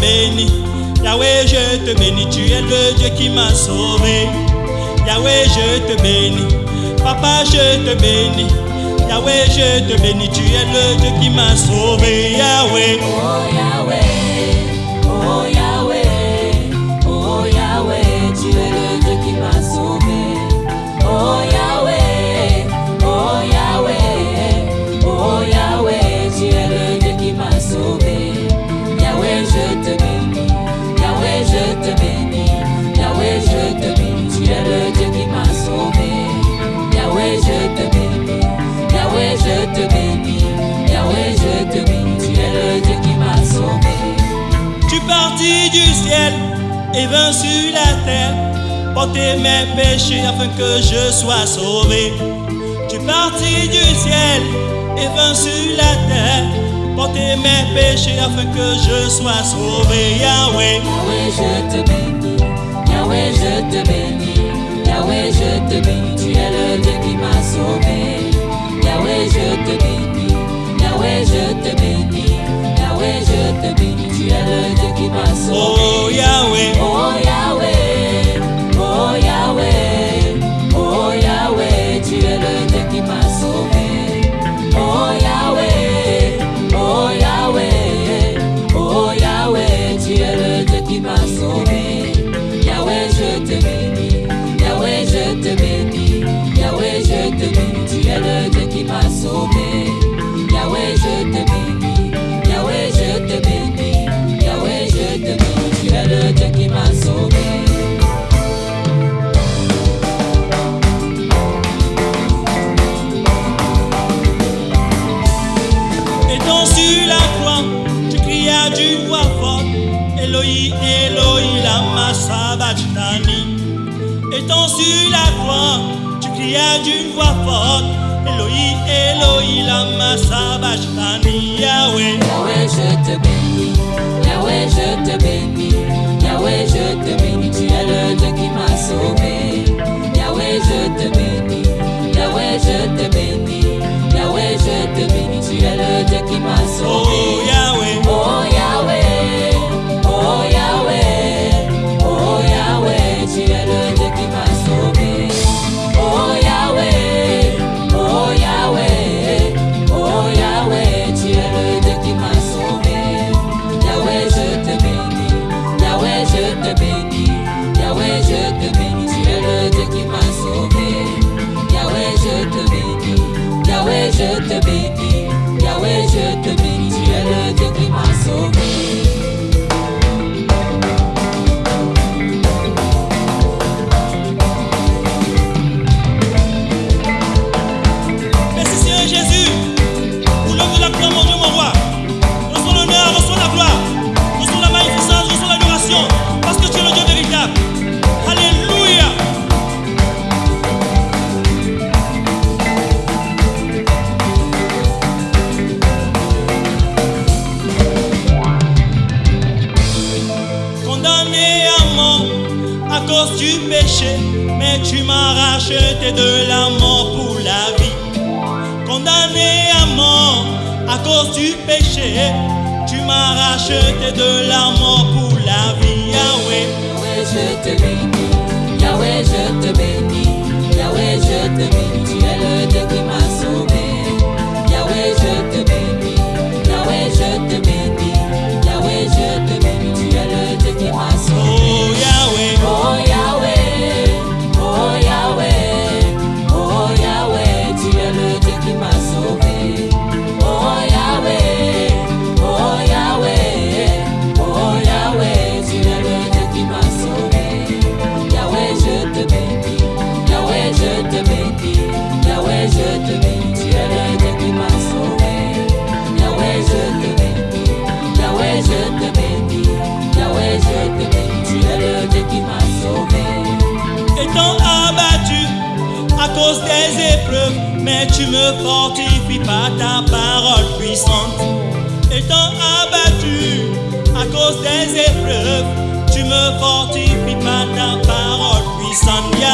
te. Yahweh, je te bénis. Tu es le Dieu qui m'a sauvé. Yahweh, je te bénis. Papa, je te bénis. Yahweh, je te bénis. Tu es le Dieu qui m'a sauvé. Yahweh. Oh Yahweh, Partis du ciel et vins sur la terre, porter mes péchés afin que je sois sauvé. Tu partis du ciel et vins sur la terre, porter mes péchés afin que je sois sauvé. Yahweh, Yahweh, je te bénis, Yahweh, je te bénis, Yahweh, je te bénis, tu es le Dieu qui m'a sauvé. Yahweh, je te bénis, Elohi, Elohi, lama sabachthani. Étant sur la croix, tu crias d'une voix forte, Elohi, Elohi, lama sabachthani. Yahweh, Yahweh, je te bénis, Yahweh, je te bénis, Yahweh, je te bénis, condamné à mort à cause du péché, mais tu m'as racheté de la mort pour la vie. Condamné à mort à cause du péché, tu m'as racheté de la mort pour la vie. Yahweh, Yahweh, je te bénis, Yahweh, je te bénis, Yahweh, je te bénis, à cause des épreuves, mais tu me fortifies par ta parole puissante. Étant abattu à cause des épreuves, tu me fortifies par ta parole puissante.